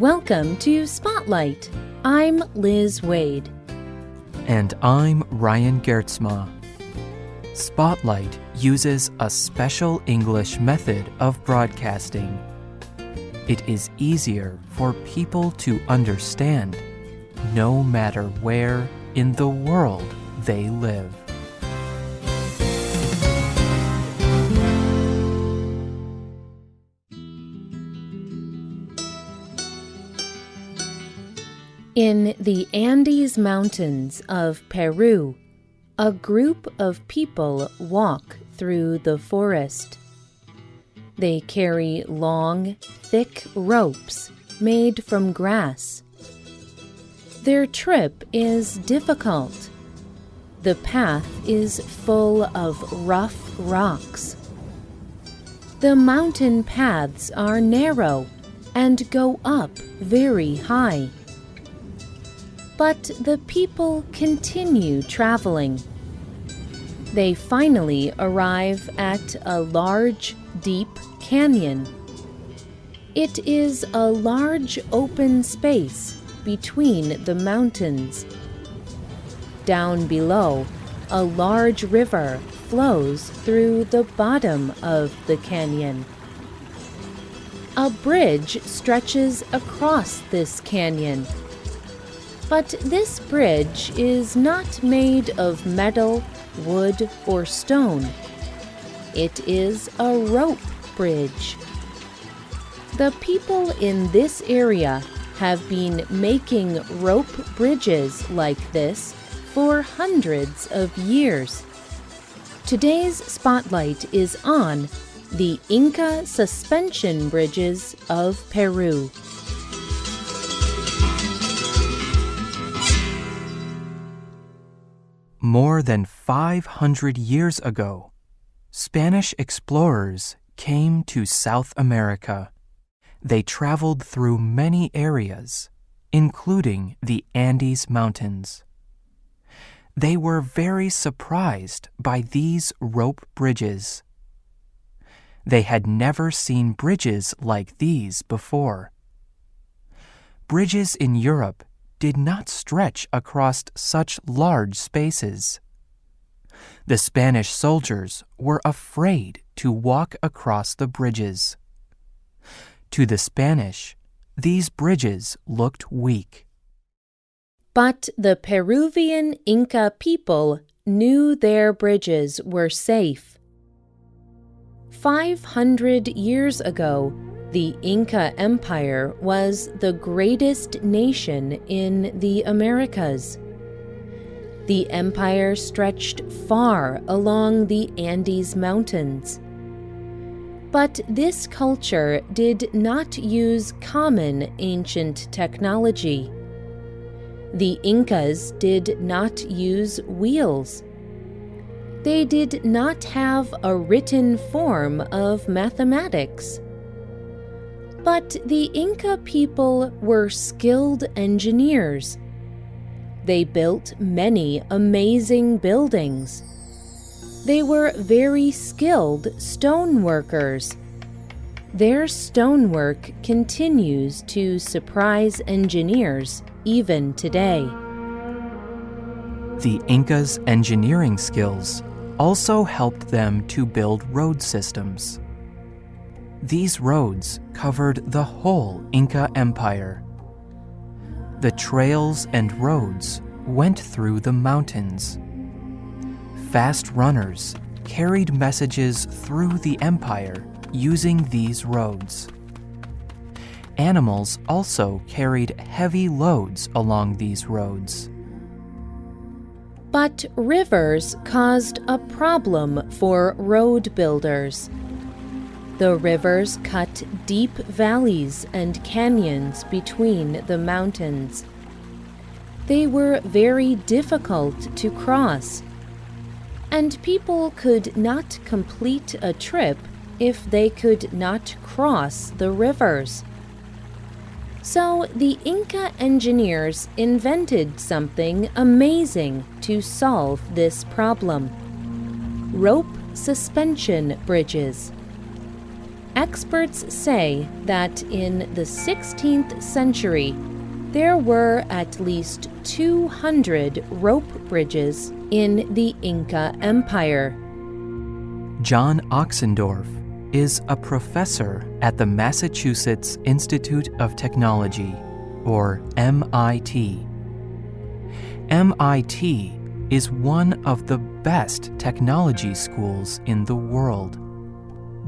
Welcome to Spotlight. I'm Liz Waid. And I'm Ryan Geertsma. Spotlight uses a special English method of broadcasting. It is easier for people to understand no matter where in the world they live. In the Andes Mountains of Peru, a group of people walk through the forest. They carry long, thick ropes made from grass. Their trip is difficult. The path is full of rough rocks. The mountain paths are narrow and go up very high. But the people continue traveling. They finally arrive at a large, deep canyon. It is a large open space between the mountains. Down below, a large river flows through the bottom of the canyon. A bridge stretches across this canyon but this bridge is not made of metal, wood, or stone. It is a rope bridge. The people in this area have been making rope bridges like this for hundreds of years. Today's spotlight is on the Inca suspension bridges of Peru. More than 500 years ago, Spanish explorers came to South America. They traveled through many areas, including the Andes Mountains. They were very surprised by these rope bridges. They had never seen bridges like these before. Bridges in Europe did not stretch across such large spaces. The Spanish soldiers were afraid to walk across the bridges. To the Spanish, these bridges looked weak. But the Peruvian Inca people knew their bridges were safe. Five hundred years ago, the Inca Empire was the greatest nation in the Americas. The empire stretched far along the Andes Mountains. But this culture did not use common ancient technology. The Incas did not use wheels. They did not have a written form of mathematics. But the Inca people were skilled engineers. They built many amazing buildings. They were very skilled stone workers. Their stonework continues to surprise engineers even today. The Incas' engineering skills also helped them to build road systems. These roads covered the whole Inca Empire. The trails and roads went through the mountains. Fast runners carried messages through the empire using these roads. Animals also carried heavy loads along these roads. But rivers caused a problem for road builders. The rivers cut deep valleys and canyons between the mountains. They were very difficult to cross, and people could not complete a trip if they could not cross the rivers. So the Inca engineers invented something amazing to solve this problem rope suspension bridges. Experts say that in the 16th century, there were at least 200 rope bridges in the Inca Empire. John Ochsendorf is a professor at the Massachusetts Institute of Technology, or MIT. MIT is one of the best technology schools in the world.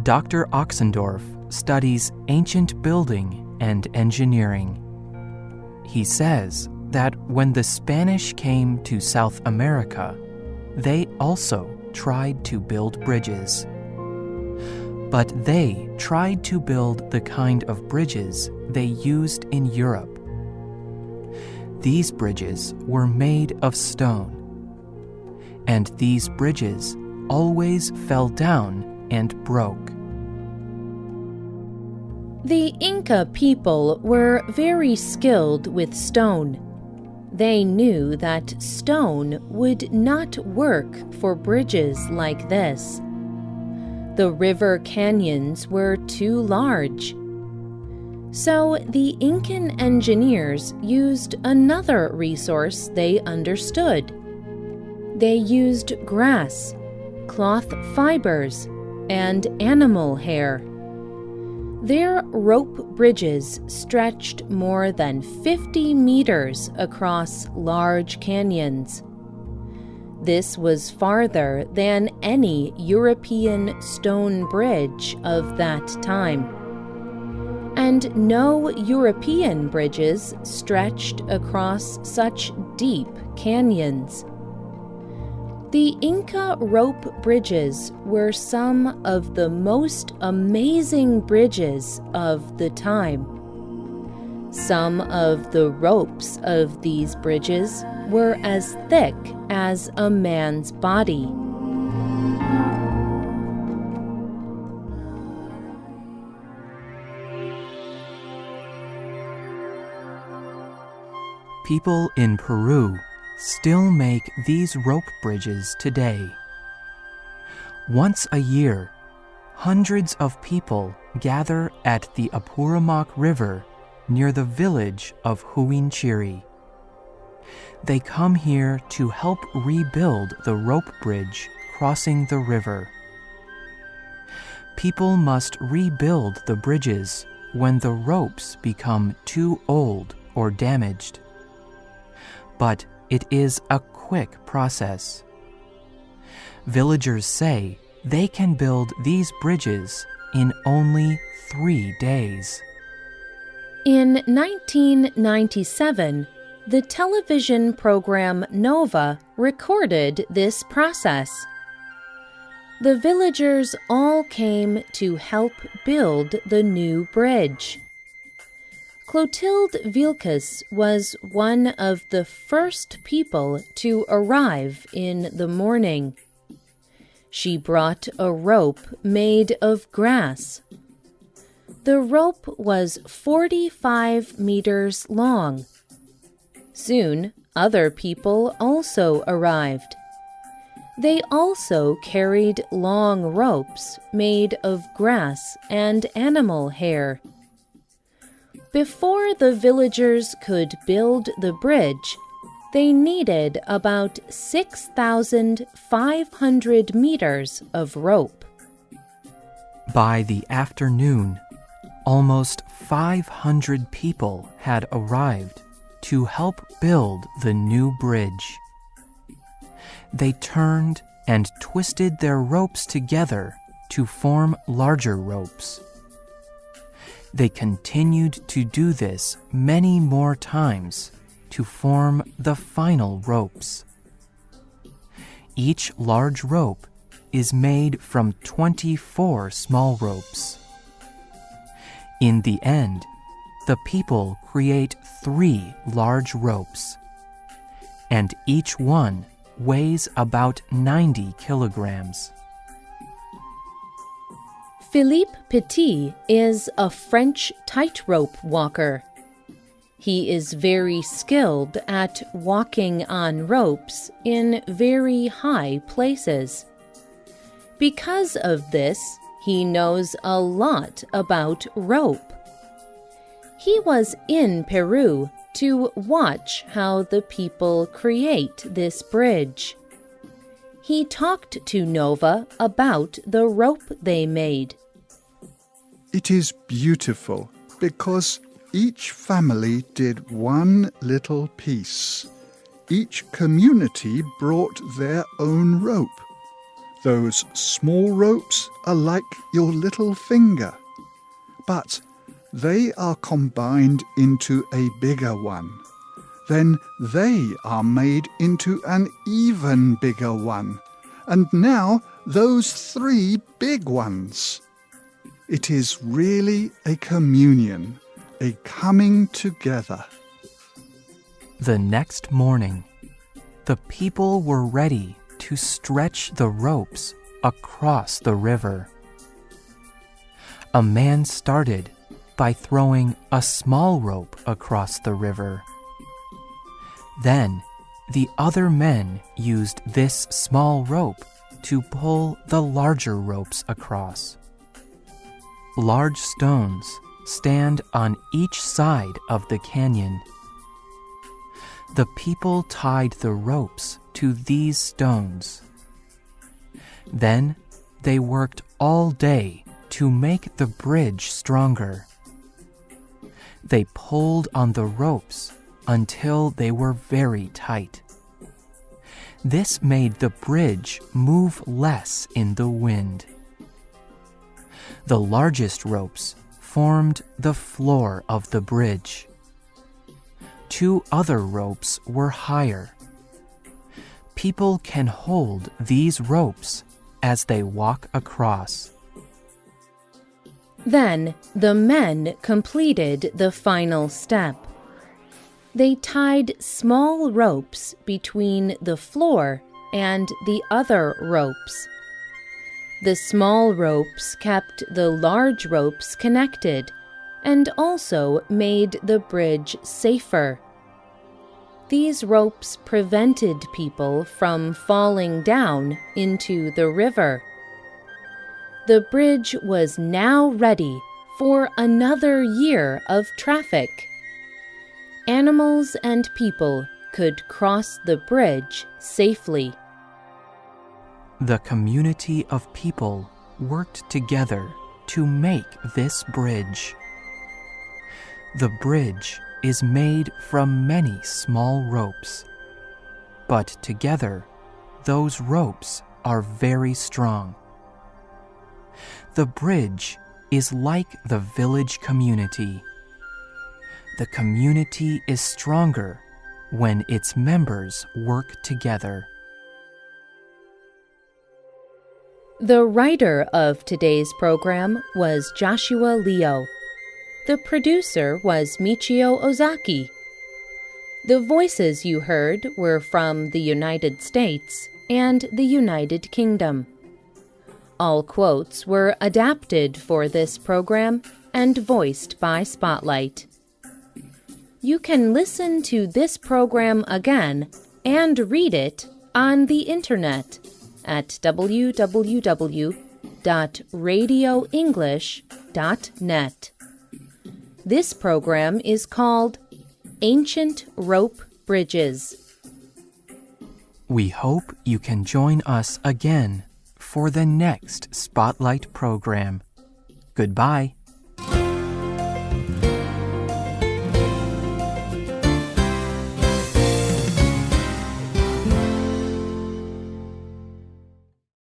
Dr. Ochsendorf studies ancient building and engineering. He says that when the Spanish came to South America, they also tried to build bridges. But they tried to build the kind of bridges they used in Europe. These bridges were made of stone. And these bridges always fell down and broke. The Inca people were very skilled with stone. They knew that stone would not work for bridges like this. The river canyons were too large. So the Incan engineers used another resource they understood. They used grass, cloth fibers, and animal hair. Their rope bridges stretched more than 50 meters across large canyons. This was farther than any European stone bridge of that time. And no European bridges stretched across such deep canyons. The Inca rope bridges were some of the most amazing bridges of the time. Some of the ropes of these bridges were as thick as a man's body. People in Peru still make these rope bridges today. Once a year, hundreds of people gather at the Apurimac River near the village of Huinchiri. They come here to help rebuild the rope bridge crossing the river. People must rebuild the bridges when the ropes become too old or damaged. But it is a quick process. Villagers say they can build these bridges in only three days. In 1997, the television program Nova recorded this process. The villagers all came to help build the new bridge. Clotilde Vilcus was one of the first people to arrive in the morning. She brought a rope made of grass. The rope was 45 meters long. Soon, other people also arrived. They also carried long ropes made of grass and animal hair. Before the villagers could build the bridge, they needed about 6,500 meters of rope. By the afternoon, almost 500 people had arrived to help build the new bridge. They turned and twisted their ropes together to form larger ropes. They continued to do this many more times to form the final ropes. Each large rope is made from 24 small ropes. In the end, the people create three large ropes, and each one weighs about 90 kilograms. Philippe Petit is a French tightrope walker. He is very skilled at walking on ropes in very high places. Because of this, he knows a lot about rope. He was in Peru to watch how the people create this bridge. He talked to Nova about the rope they made. It is beautiful because each family did one little piece. Each community brought their own rope. Those small ropes are like your little finger, but they are combined into a bigger one. Then they are made into an even bigger one, and now those three big ones. It is really a communion, a coming together. The next morning, the people were ready to stretch the ropes across the river. A man started by throwing a small rope across the river. Then, the other men used this small rope to pull the larger ropes across. Large stones stand on each side of the canyon. The people tied the ropes to these stones. Then they worked all day to make the bridge stronger. They pulled on the ropes until they were very tight. This made the bridge move less in the wind. The largest ropes formed the floor of the bridge. Two other ropes were higher. People can hold these ropes as they walk across. Then the men completed the final step. They tied small ropes between the floor and the other ropes. The small ropes kept the large ropes connected and also made the bridge safer. These ropes prevented people from falling down into the river. The bridge was now ready for another year of traffic. Animals and people could cross the bridge safely. The community of people worked together to make this bridge. The bridge is made from many small ropes, but together, those ropes are very strong. The bridge is like the village community. The community is stronger when its members work together. The writer of today's program was Joshua Leo. The producer was Michio Ozaki. The voices you heard were from the United States and the United Kingdom. All quotes were adapted for this program and voiced by Spotlight. You can listen to this program again and read it on the internet at www.radioenglish.net. This program is called Ancient Rope Bridges. We hope you can join us again for the next Spotlight program. Goodbye.